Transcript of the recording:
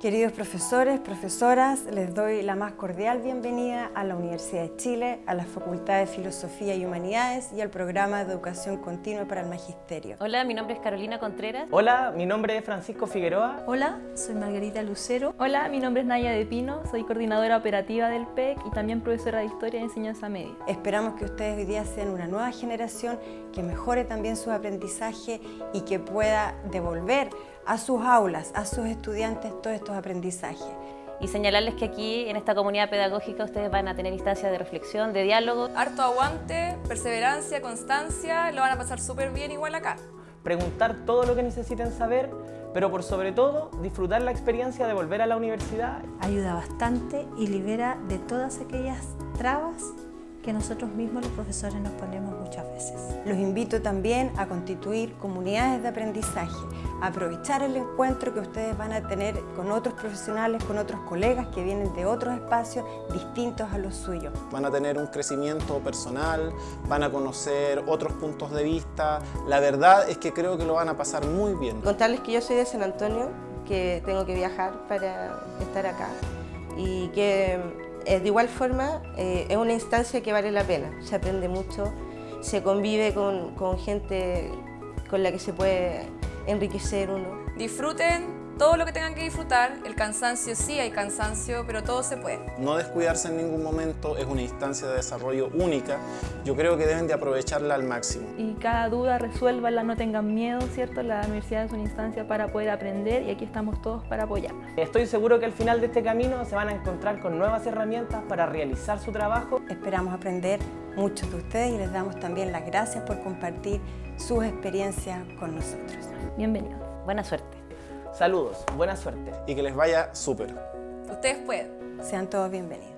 Queridos profesores, profesoras, les doy la más cordial bienvenida a la Universidad de Chile, a la Facultad de Filosofía y Humanidades y al programa de Educación Continua para el Magisterio. Hola, mi nombre es Carolina Contreras. Hola, mi nombre es Francisco Figueroa. Hola, soy Margarita Lucero. Hola, mi nombre es Naya de Pino, soy coordinadora operativa del PEC y también profesora de Historia y Enseñanza Media. Esperamos que ustedes hoy día sean una nueva generación que mejore también su aprendizaje y que pueda devolver a sus aulas, a sus estudiantes todos estos aprendizajes. Y señalarles que aquí, en esta comunidad pedagógica, ustedes van a tener instancias de reflexión, de diálogo. Harto aguante, perseverancia, constancia, lo van a pasar súper bien igual acá. Preguntar todo lo que necesiten saber, pero por sobre todo, disfrutar la experiencia de volver a la universidad. Ayuda bastante y libera de todas aquellas trabas que nosotros mismos los profesores nos ponemos muchas veces. Los invito también a constituir comunidades de aprendizaje, a aprovechar el encuentro que ustedes van a tener con otros profesionales, con otros colegas que vienen de otros espacios distintos a los suyos. Van a tener un crecimiento personal, van a conocer otros puntos de vista. La verdad es que creo que lo van a pasar muy bien. Contarles que yo soy de San Antonio, que tengo que viajar para estar acá y que de igual forma, eh, es una instancia que vale la pena, se aprende mucho, se convive con, con gente con la que se puede enriquecer uno. Disfruten todo lo que tengan que disfrutar, el cansancio sí hay cansancio, pero todo se puede. No descuidarse en ningún momento, es una instancia de desarrollo única, yo creo que deben de aprovecharla al máximo. Y cada duda resuélvala, no tengan miedo, ¿cierto? La universidad es una instancia para poder aprender y aquí estamos todos para apoyarnos. Estoy seguro que al final de este camino se van a encontrar con nuevas herramientas para realizar su trabajo. Esperamos aprender mucho de ustedes y les damos también las gracias por compartir sus experiencias con nosotros. Bienvenidos. Buena suerte. Saludos, buena suerte. Y que les vaya súper. Ustedes pueden. Sean todos bienvenidos.